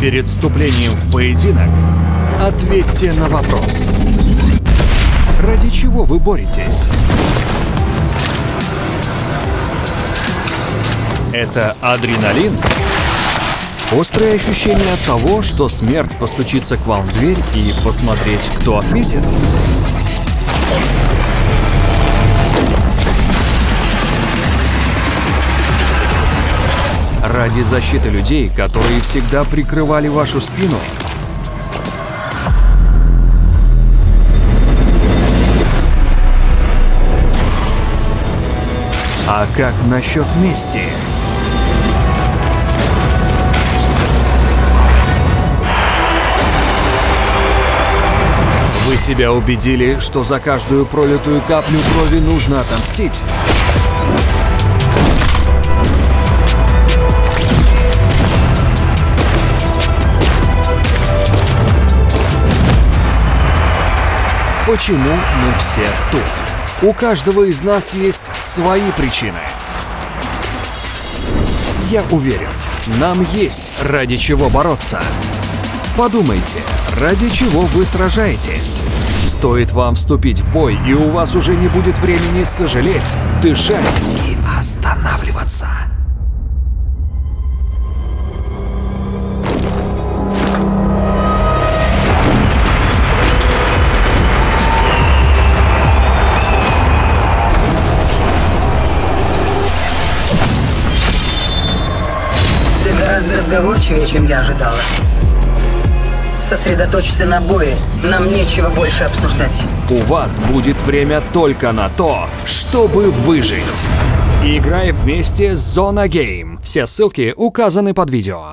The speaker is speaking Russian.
Перед вступлением в поединок ответьте на вопрос. Ради чего вы боретесь? Это адреналин? Острое ощущение от того, что смерть постучится к вам в дверь и посмотреть, кто ответит? Ради защиты людей, которые всегда прикрывали вашу спину? А как насчет мести? Вы себя убедили, что за каждую пролитую каплю крови нужно отомстить? Почему мы все тут? У каждого из нас есть свои причины. Я уверен, нам есть ради чего бороться. Подумайте, ради чего вы сражаетесь. Стоит вам вступить в бой, и у вас уже не будет времени сожалеть, дышать и останавливаться. Гораздо разговорчивее, чем я ожидала. Сосредоточься на бое. Нам нечего больше обсуждать. У вас будет время только на то, чтобы выжить. Играй вместе с Зона Гейм. Все ссылки указаны под видео.